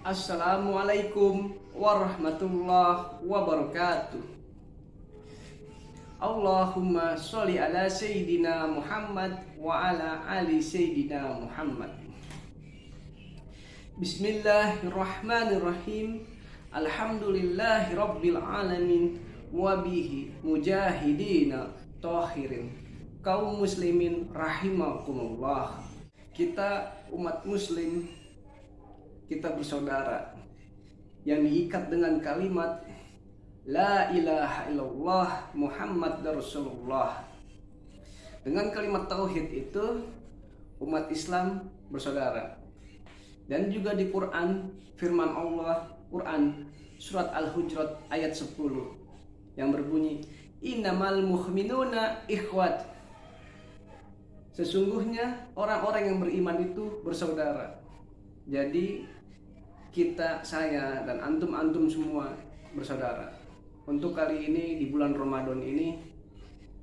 Assalamualaikum warahmatullahi wabarakatuh. Allahumma sholli ala sayyidina Muhammad wa ala ali sayyidina Muhammad. Bismillahirrahmanirrahim. Alhamdulillahi rabbil alamin wa bihi mujahidina tahirin. Kaum muslimin rahimakumullah. Kita umat muslim kita bersaudara yang diikat dengan kalimat La ilaha illallah Muhammad Rasulullah. Dengan kalimat tauhid itu Umat Islam bersaudara. Dan juga di Quran Firman Allah Quran Surat Al-Hujurat ayat 10 Yang berbunyi Innamal muhminuna ikhwat. Sesungguhnya orang-orang yang beriman itu bersaudara. Jadi kita, saya, dan antum-antum semua bersaudara untuk kali ini di bulan Ramadan ini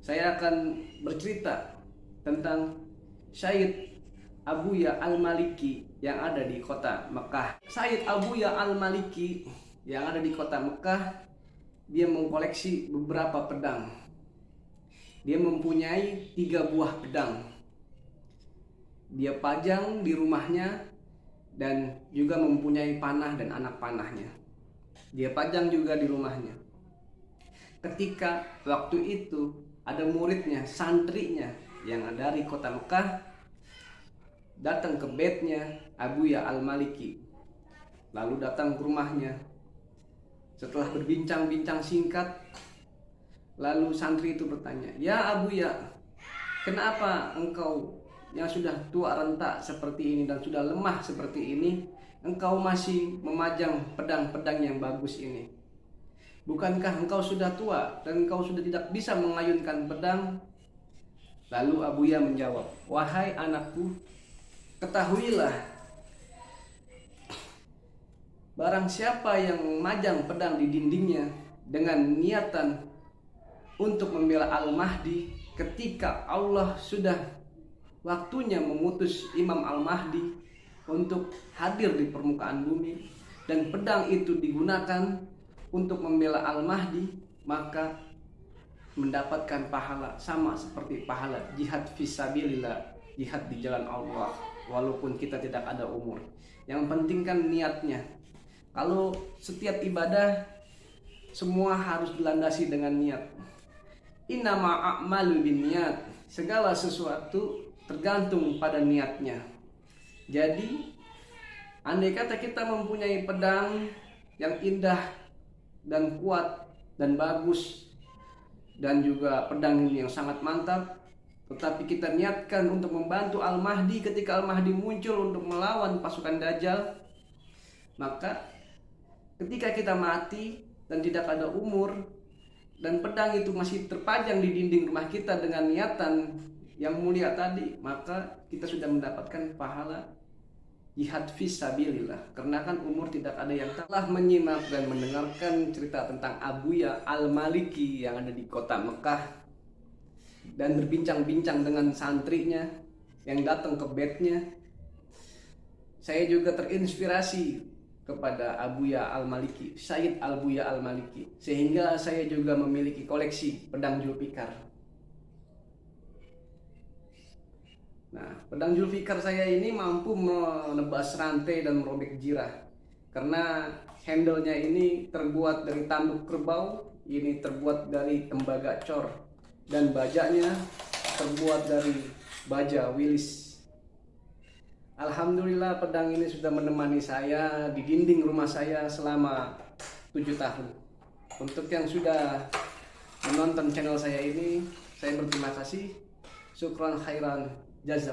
saya akan bercerita tentang Syed Abuya Al-Maliki yang ada di kota Mekah. Syed Abuya Al-Maliki yang ada di kota Mekah dia mengkoleksi beberapa pedang. Dia mempunyai tiga buah pedang. Dia pajang di rumahnya dan juga mempunyai panah dan anak panahnya. Dia pajang juga di rumahnya ketika waktu itu ada muridnya, santrinya yang dari kota Mekah datang ke bednya Abu Ya Al-Maliki. Lalu datang ke rumahnya. Setelah berbincang-bincang singkat, lalu santri itu bertanya, "Ya Abu Ya, kenapa engkau yang sudah tua rentak seperti ini dan sudah lemah seperti ini, engkau masih memajang pedang-pedang yang bagus ini?" Bukankah engkau sudah tua dan engkau sudah tidak bisa mengayunkan pedang? Lalu Abuya menjawab, Wahai anakku, ketahuilah Barang siapa yang memajang pedang di dindingnya dengan niatan untuk membela Al-Mahdi ketika Allah sudah waktunya memutus Imam Al-Mahdi untuk hadir di permukaan bumi dan pedang itu digunakan untuk membela Al-Mahdi maka mendapatkan pahala sama seperti pahala jihad fisabilillah jihad di jalan Allah walaupun kita tidak ada umur. Yang penting kan niatnya. Kalau setiap ibadah semua harus dilandasi dengan niat. Innama a'malu niat. Segala sesuatu tergantung pada niatnya. Jadi andai kata kita mempunyai pedang yang indah dan kuat dan bagus dan juga pedang ini yang sangat mantap tetapi kita niatkan untuk membantu Al-Mahdi ketika Al-Mahdi muncul untuk melawan pasukan Dajjal maka ketika kita mati dan tidak ada umur dan pedang itu masih terpajang di dinding rumah kita dengan niatan yang mulia tadi maka kita sudah mendapatkan pahala. Jihad fisabilillah karena kan umur tidak ada yang telah menyimak dan mendengarkan cerita tentang Abuya Al-Maliki yang ada di kota Mekah. Dan berbincang-bincang dengan santrinya yang datang ke bednya. Saya juga terinspirasi kepada Abuya Al-Maliki Sayyid Al-Buya Al-Maliki. Sehingga saya juga memiliki koleksi pedang Julfikar Nah, pedang Julfikar saya ini mampu menebas rantai dan merobek jirah. Karena handle-nya ini terbuat dari tanduk kerbau, ini terbuat dari tembaga cor. Dan bajaknya terbuat dari baja wilis. Alhamdulillah pedang ini sudah menemani saya di dinding rumah saya selama tujuh tahun. Untuk yang sudah menonton channel saya ini, saya berterima kasih. Syukran khairan. Yes.